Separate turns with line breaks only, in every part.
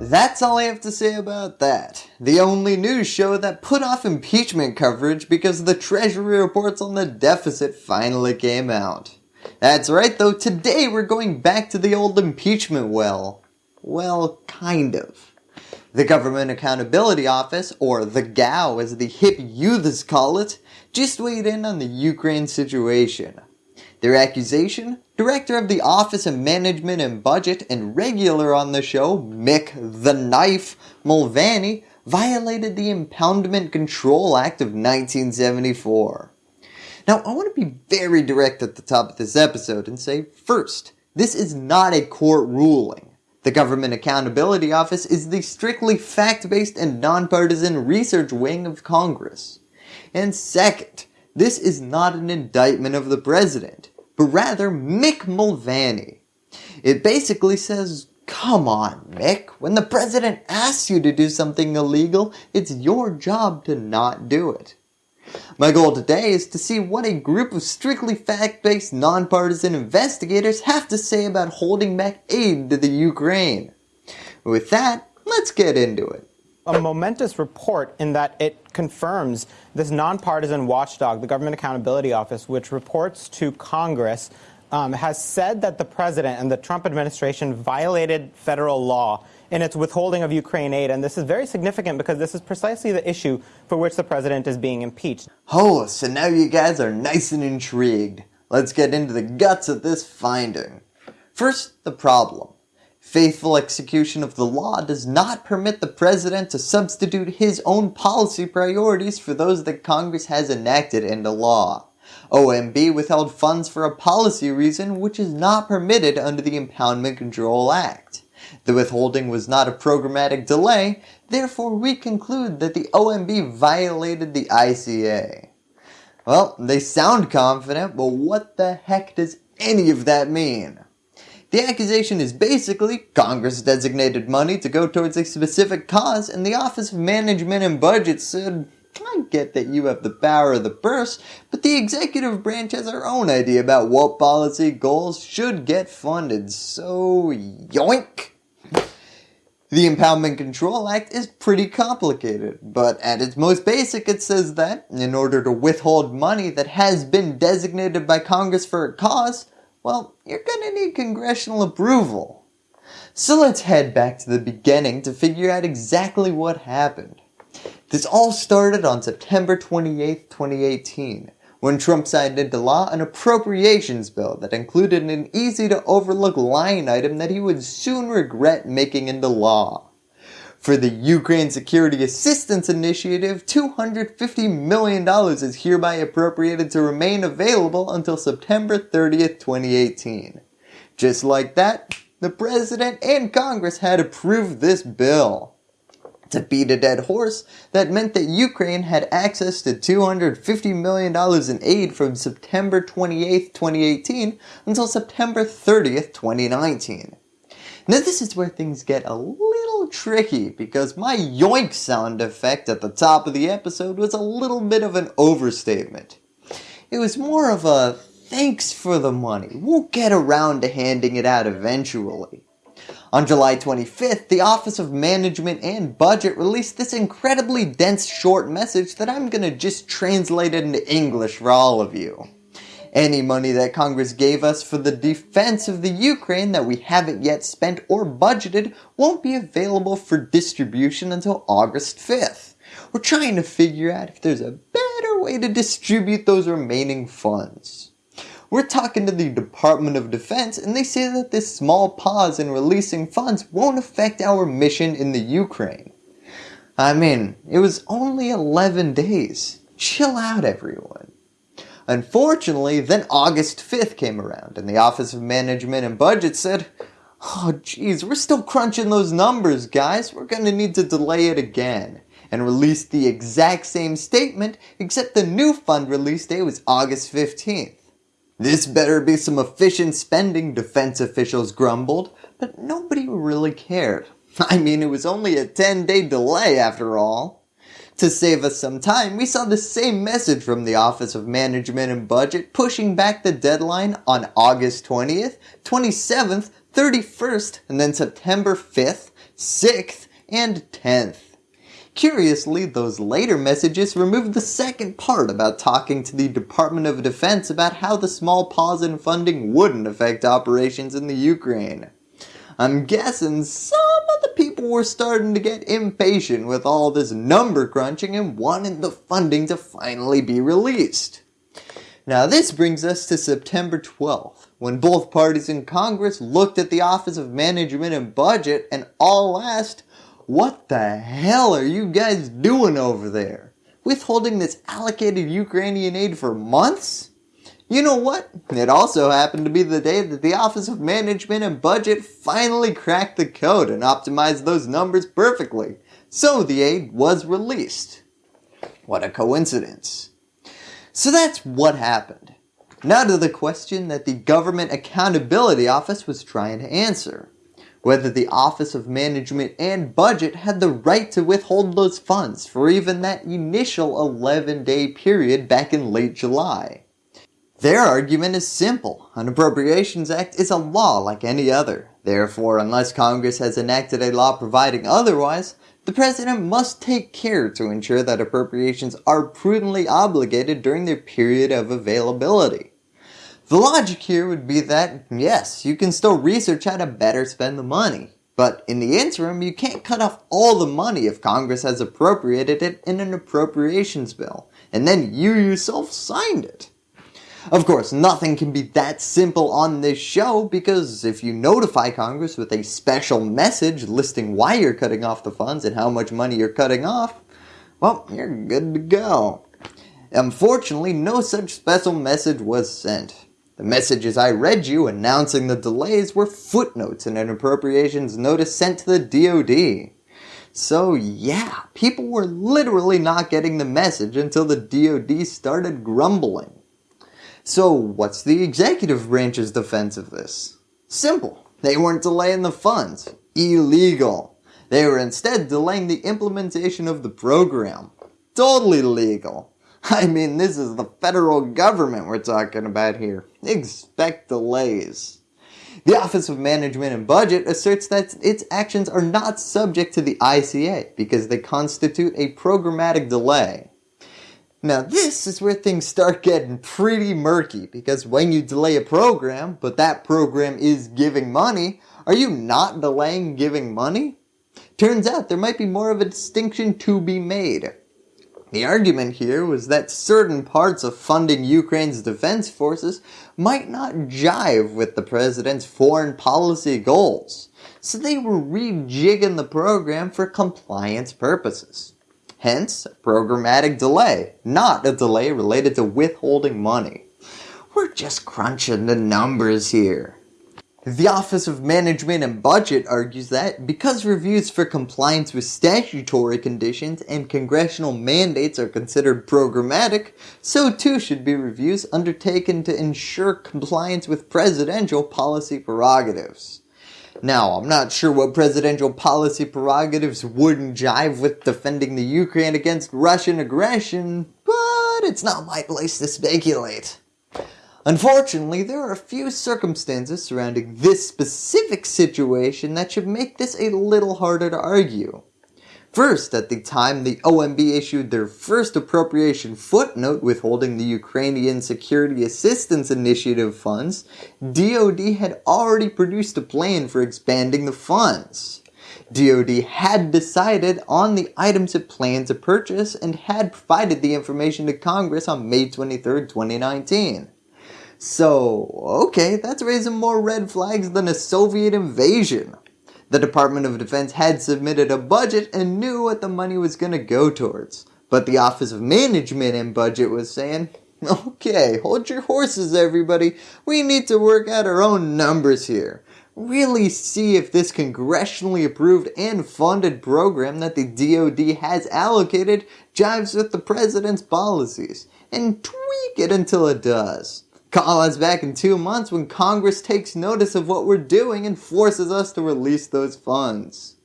That's all I have to say about that. The only news show that put off impeachment coverage because the Treasury reports on the deficit finally came out. That's right though, today we're going back to the old impeachment well. Well, kind of. The Government Accountability Office, or the GAO as the hip youths call it, just weighed in on the Ukraine situation. Their accusation? Director of the Office of Management and Budget and regular on the show, Mick the Knife Mulvaney, violated the Impoundment Control Act of 1974. Now I want to be very direct at the top of this episode and say first, this is not a court ruling. The Government Accountability Office is the strictly fact-based and nonpartisan research wing of Congress. And second, this is not an indictment of the President, but rather Mick Mulvaney. It basically says, come on Mick, when the President asks you to do something illegal, it's your job to not do it. My goal today is to see what a group of strictly fact-based nonpartisan investigators have to say about holding back aid to the Ukraine. With that, let's get into it.
A momentous report in that it confirms this nonpartisan watchdog, the Government Accountability Office, which reports to Congress, um, has said that the President and the Trump administration violated federal law in its withholding of Ukraine aid. And this is very significant because this is precisely the issue for which the president is being impeached.
Oh, so now you guys are nice and intrigued. Let's get into the guts of this finding. First, the problem. Faithful execution of the law does not permit the president to substitute his own policy priorities for those that Congress has enacted into law. OMB withheld funds for a policy reason which is not permitted under the Impoundment Control Act. The withholding was not a programmatic delay, therefore we conclude that the OMB violated the ICA. Well, they sound confident, but what the heck does any of that mean? The accusation is basically Congress designated money to go towards a specific cause and the Office of Management and Budget said, I get that you have the power of the purse, but the executive branch has our own idea about what policy goals should get funded, so yoink! The Impoundment Control Act is pretty complicated, but at its most basic it says that, in order to withhold money that has been designated by Congress for a cause, well, you're gonna need congressional approval. So let's head back to the beginning to figure out exactly what happened. This all started on September 28, 2018, when Trump signed into law an appropriations bill that included an easy to overlook line item that he would soon regret making into law. For the Ukraine Security Assistance Initiative, $250 million is hereby appropriated to remain available until September 30th, 2018. Just like that, the President and Congress had approved this bill. To beat a dead horse, that meant that Ukraine had access to $250 million in aid from September 28, 2018 until September 30th, 2019. Now this is where things get a little tricky because my yoink sound effect at the top of the episode was a little bit of an overstatement. It was more of a thanks for the money, we'll get around to handing it out eventually. On July 25th, the Office of Management and Budget released this incredibly dense short message that I'm gonna just translate into English for all of you. Any money that Congress gave us for the defense of the Ukraine that we haven't yet spent or budgeted won't be available for distribution until August 5th. We're trying to figure out if there's a better way to distribute those remaining funds. We're talking to the Department of Defense and they say that this small pause in releasing funds won't affect our mission in the Ukraine. I mean, it was only 11 days. Chill out everyone. Unfortunately, then August 5th came around and the Office of Management and Budget said, Oh geez, we're still crunching those numbers guys, we're going to need to delay it again and released the exact same statement except the new fund release date was August 15th. This better be some efficient spending, defense officials grumbled, but nobody really cared. I mean, it was only a 10 day delay after all. To save us some time, we saw the same message from the Office of Management and Budget pushing back the deadline on August 20th, 27th, 31st, and then September 5th 6th, and 10th. Curiously, those later messages removed the second part about talking to the Department of Defense about how the small pause in funding wouldn't affect operations in the Ukraine. I'm guessing some of the people were starting to get impatient with all this number crunching and wanted the funding to finally be released. Now this brings us to September 12th, when both parties in Congress looked at the Office of Management and Budget and all asked, what the hell are you guys doing over there? Withholding this allocated Ukrainian aid for months? You know what? It also happened to be the day that the Office of Management and Budget finally cracked the code and optimized those numbers perfectly. So the aid was released. What a coincidence. So that's what happened. Now to the question that the Government Accountability Office was trying to answer whether the Office of Management and Budget had the right to withhold those funds for even that initial 11 day period back in late July. Their argument is simple. An Appropriations Act is a law like any other. Therefore, unless Congress has enacted a law providing otherwise, the President must take care to ensure that appropriations are prudently obligated during their period of availability. The logic here would be that, yes, you can still research how to better spend the money, but in the interim, you can't cut off all the money if Congress has appropriated it in an appropriations bill, and then you yourself signed it. Of course, nothing can be that simple on this show because if you notify Congress with a special message listing why you're cutting off the funds and how much money you're cutting off, well, you're good to go. Unfortunately, no such special message was sent. The messages I read you announcing the delays were footnotes in an appropriations notice sent to the DoD. So yeah, people were literally not getting the message until the DoD started grumbling. So what's the executive branch's defense of this? Simple. They weren't delaying the funds. Illegal. They were instead delaying the implementation of the program. Totally legal. I mean, this is the federal government we're talking about here. Expect delays. The Office of Management and Budget asserts that its actions are not subject to the ICA because they constitute a programmatic delay. Now this is where things start getting pretty murky because when you delay a program, but that program is giving money, are you not delaying giving money? Turns out there might be more of a distinction to be made. The argument here was that certain parts of funding Ukraine's defense forces might not jive with the president's foreign policy goals, so they were rejigging the program for compliance purposes. Hence, programmatic delay, not a delay related to withholding money. We're just crunching the numbers here. The Office of Management and Budget argues that because reviews for compliance with statutory conditions and congressional mandates are considered programmatic, so too should be reviews undertaken to ensure compliance with presidential policy prerogatives. Now, I'm not sure what presidential policy prerogatives wouldn't jive with defending the Ukraine against Russian aggression, but it's not my place to speculate. Unfortunately, there are a few circumstances surrounding this specific situation that should make this a little harder to argue. First, at the time the OMB issued their first appropriation footnote withholding the Ukrainian Security Assistance Initiative funds, DoD had already produced a plan for expanding the funds. DoD had decided on the items it planned to purchase and had provided the information to Congress on May 23, 2019. So, okay, that's raising more red flags than a Soviet invasion. The Department of Defense had submitted a budget and knew what the money was going to go towards. But the Office of Management and Budget was saying, okay, hold your horses everybody, we need to work out our own numbers here. Really see if this congressionally approved and funded program that the DoD has allocated jives with the President's policies, and tweak it until it does. Call us back in two months when Congress takes notice of what we're doing and forces us to release those funds.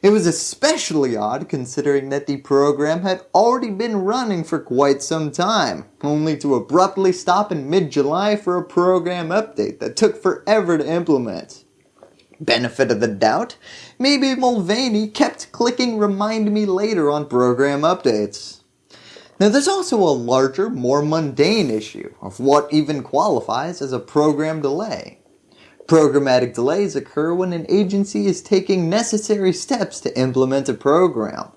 It was especially odd considering that the program had already been running for quite some time, only to abruptly stop in mid-July for a program update that took forever to implement. Benefit of the doubt, maybe Mulvaney kept clicking remind me later on program updates. Now there's also a larger, more mundane issue of what even qualifies as a program delay. Programmatic delays occur when an agency is taking necessary steps to implement a program.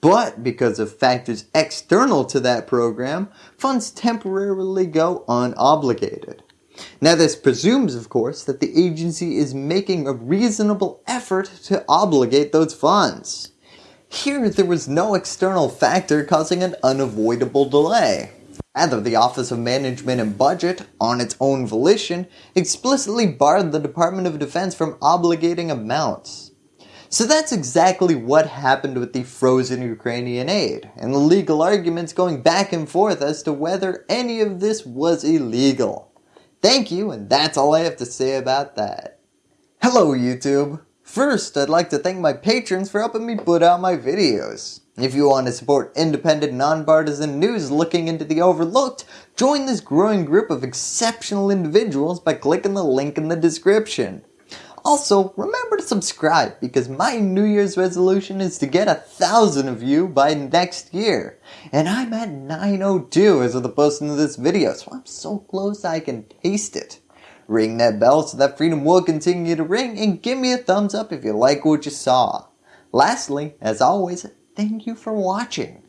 But because of factors external to that program, funds temporarily go unobligated. Now this presumes of course that the agency is making a reasonable effort to obligate those funds. Here there was no external factor causing an unavoidable delay. Rather, the Office of Management and Budget, on its own volition, explicitly barred the Department of Defense from obligating amounts. So that's exactly what happened with the frozen Ukrainian aid, and the legal arguments going back and forth as to whether any of this was illegal. Thank you, and that's all I have to say about that. Hello YouTube! First, I'd like to thank my patrons for helping me put out my videos. If you want to support independent, nonpartisan news looking into the overlooked, join this growing group of exceptional individuals by clicking the link in the description. Also, remember to subscribe because my New Year's resolution is to get a thousand of you by next year. And I'm at 902 as of the posting of this video, so I'm so close I can taste it. Ring that bell so that freedom will continue to ring and give me a thumbs up if you like what you saw. Lastly, as always, Thank you for watching.